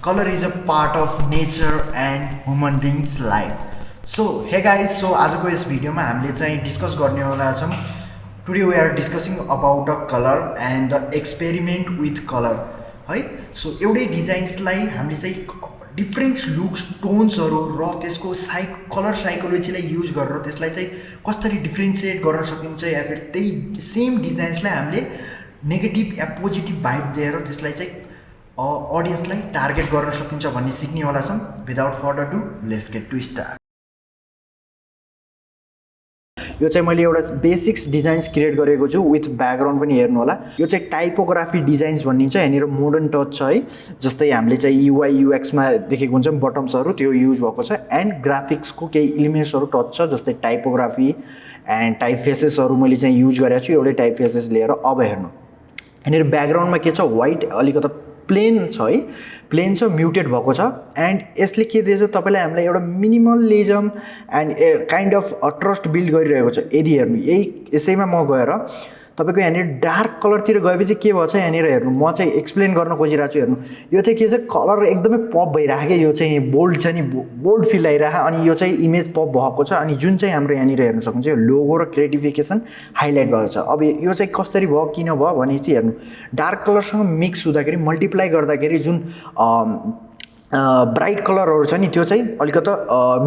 color is a part of nature and human beings life. So hey guys so आजको यस भिडियोमा हामीले चाहिँ डिस्कस गर्नेवाला छौँ today we are discussing about a colour and the experiment with colour है? So एउटै डिजाइन्सलाई हामीले चाहिँ डिफ्रेन्ट लुक्स टोन्सहरू र त्यसको साइक कलर साइकोलोजीलाई युज गरेर त्यसलाई चाहिँ कसरी डिफ्रेन्सिएट गर्न सकिन्छ या फिर त्यही सेम डिजाइन्सलाई हामीले नेगेटिभ या पोजिटिभ भाइब दिएर त्यसलाई चाहिँ अडियन्सलाई टार्गेट गर्न सकिन्छ भन्ने सिक्नेवाला छौँ without further to let's get to start यो चाहिँ मैले एउटा बेसिक्स डिजाइन्स क्रिएट गरेको छु विथ ब्याकग्राउन्ड पनि हेर्नु होला। यो चाहिँ टाइपोग्राफी डिजाइन्स भनिन्छ यहाँनिर मोडर्न टच छ है। जस्तै हामीले चाहिँ युआई युएक्समा देखेको हुन्छ बटम्सहरू त्यो युज भएको छ। एन्ड ग्राफिक्सको केही इलिमेन्ट्सहरू टच छ जस्तै टाइपोग्राफी एन्ड टाइप फेसेसहरू मैले चाहिँ युज गरेको छु। एउटै टाइप फेसेस लिएर अब हेर्नु। यहाँनिर ब्याकग्राउन्डमा के छ? वाइट अलिकति प्लेन छ है। प्लेन छ म्युटेड भएको छ। एन्ड यसले के दिएछ तपाईँलाई हामीलाई एउटा minimalism and a kind of trust build गरिरहेको छ। हेर्नु यही यसैमा म गएर तपाईँको यहाँनिर डार्क कलरतिर गएपछि के भएछ यहाँनिर हेर्नु? म चाहिँ एक्सप्लेन गर्न खोजिरहेको छु हेर्नु। यो चाहिँ के छ? कलर एकदमै पप भइरहेको क्या यो चाहिँ बोल्ड छ नि बोल्ड फिल आइरह अनि यो चाहिँ इमेज पप भएको छ अनि जुन चाहिँ हाम्रो यहाँनिर हेर्नु सक्नुहुन्छ यो लोगो र क्रिएटिफिकेसन हाइलाइट भएको छ। अब यो चाहिँ कसरी भयो किन भयो भनेपछि हेर्नु। डार्क कलरसँग मिक्स हुँदाखेरि मल्टिप्लाई गर्दाखेरि जुन ब्राइट कलरहरू छ नि त्यो चाहिँ अलिकति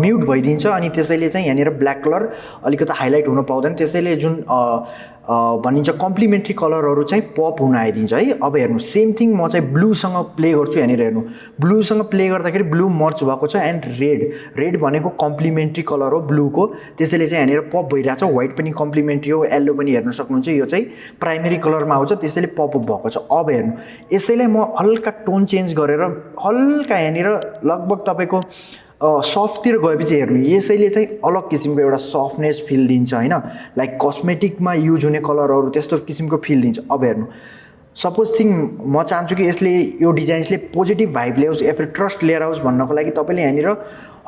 म्युट भइदिन्छ अनि त्यसैले चाहिँ यहाँनिर ब्ल्याक कलर अलिकति हाइलाइट हुन पाउँदैन। त्यसैले जुन भनिन्छ कम्प्लिमेन्ट्री कलरहरू चाहिँ पप हुन आइदिन्छ है। अब हेर्नु सेम थिङ म चाहिँ ब्लूसँग प्ले गर्छु यहाँनिर हेर्नु। ब्लूसँग प्ले गर्दाखेरि ब्लू मर्च भएको छ एन्ड रेड रेड भनेको कम्प्लिमेन्ट्री कलर हो ब्लूको त्यसैले चाहिँ यहाँनिर पप भइरहेको छ व्हाइट पनि कम्प्लिमेन्ट्री हो येल्लो पनि हेर्न सक्नुहुन्छ। यो चाहिँ प्राइमेरी कलरमा आउँछ त्यसैले पप अप भएको छ। अब हेर्नु यसैलाई म हल्का टोन चेन्ज गरेर हल्का यहाँनिर लगभग तपाईँको सफ्टतिर गएपछि हेर्नु यसैले चाहिँ अलग किसिमको एउटा सफ्टनेस फिल दिन्छ होइन? लाइक कस्मेटिकमा युज हुने कलरहरू त्यस्तो किसिमको फिल दिन्छ। अब हेर्नु सपोज थिङ म चाहन्छु कि यसले यो डिजाइन्सले पोजिटिभ भाइब ल्याओस् या फिर ट्रस्ट लिएर आओस् भन्नको लागि तपाईँले यहाँनिर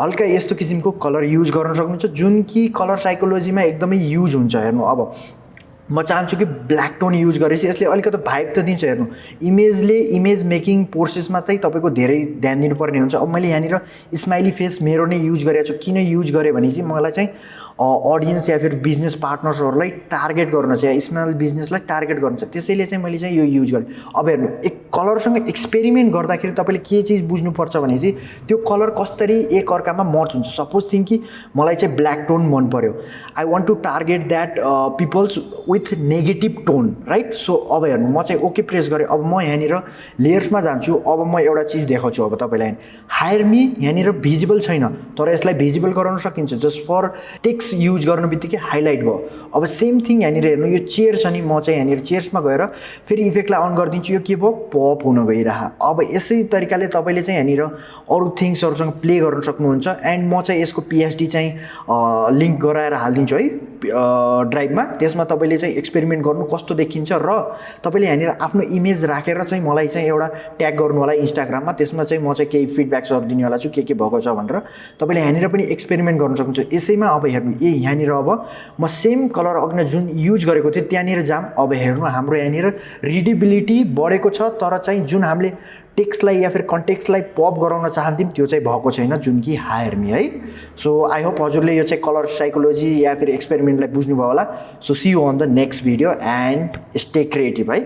हल्का यस्तो किसिमको कलर युज गर्न सक्नुहुन्छ जुन कि कलर साइकोलोजीमा एकदमै युज हुन्छ हेर्नु अब। म चाहन्छु कि ब्ल्याक टोन युज गरेपछि यसले अलिकति भाइब त दिन्छ हेर्नु। इमेजले इमेज मेकिङ प्रोसेसमा चाहिँ तपाईँको धेरै ध्यान दिनुपर्ने हुन्छ। अब मैले यहाँनिर स्माइली फेस मेरो नै युज गरेको छु। किन युज गरेँ भने चाहिँ मलाई चाहिँ अडियन्स या फिर बिजनेस पार्टनर्सहरूलाई टार्गेट गर्नु छ या स्मल बिजनेसलाई टार्गेट गर्नु छ त्यसैले चाहिँ मैले चाहिँ यो युज गरेँ। अब हेर्नु एक कलरसँग एक्सपेरिमेन्ट गर्दाखेरि तपाईँले के चिज बुझ्नुपर्छ भने चाहिँ त्यो कलर कसरी एक अर्कामा मर्च हुन्छ? सपोज थिङ्क कि मलाई चाहिँ ब्ल्याक टोन मन पऱ्यो I want to target that peoples with negative tone right so अब हेर्नु म चाहिँ ओके प्रेस गरेँ। अब म यहाँनिर लेयर्समा जान्छु। अब म एउटा चिज देखाउँछु अब तपाईँलाई। हायर मी यहाँनिर भिजिबल छैन तर यसलाई भिजिबल गराउन सकिन्छ। जस्ट फर टेक्स युज गर्नु बित्तिकै हाइलाइट भयो। अब सेम थिङ यहाँनिर हेर्नु यो चेयर छ नि म चाहिँ यहाँनिर चेयर्समा गएर फेरि इफेक्टलाई अन गरिदिन्छु। यो के भयो? पप हुन गइरह। अब यसै तरिकाले तपाईँले चाहिँ यहाँनिर अरू थिङ्सहरूसँग प्ले गर्न सक्नुहुन्छ। एन्ड म चाहिँ यसको पिएचडी चाहिँ लिङ्क गराएर हालिदिन्छु है ड्राइभमा त्यसमा तपाईँले चाहिँ एक्सपेरिमेन्ट गर्नु कस्तो देखिन्छ र तपाईँले यहाँनिर आफ्नो इमेज राखेर चाहिँ मलाई चाहिँ एउटा ट्याग गर्नु होला इन्स्टाग्राममा त्यसमा चाहिँ म चाहिँ केही फिडब्याक्सहरू दिनेवाला छु के के भएको छ भनेर। तपाईँले यहाँनिर पनि एक्सपेरिमेन्ट गर्नु सक्नुहुन्छ। यसैमा अब हेर्नु ए यहाँनिर अब म सेम कलर अघि जुन युज गरेको थिएँ त्यहाँनिर जाम। अब हेर्नु हाम्रो यहाँनिर रिडिबिलिटी बढेको छ तर चाहिँ जुन हामीले टेक्स्टलाई या फिर कन्टेक्स्टलाई पप गराउन चाहन्थ्यौँ त्यो चाहिँ भएको छैन जुन कि हायरमी है। सो आई होप हजुरले यो चाहिँ कलर साइकोलोजी या फिर एक्सपेरिमेन्टलाई बुझ्नुभयो होला। So see you on the next video and stay creative है।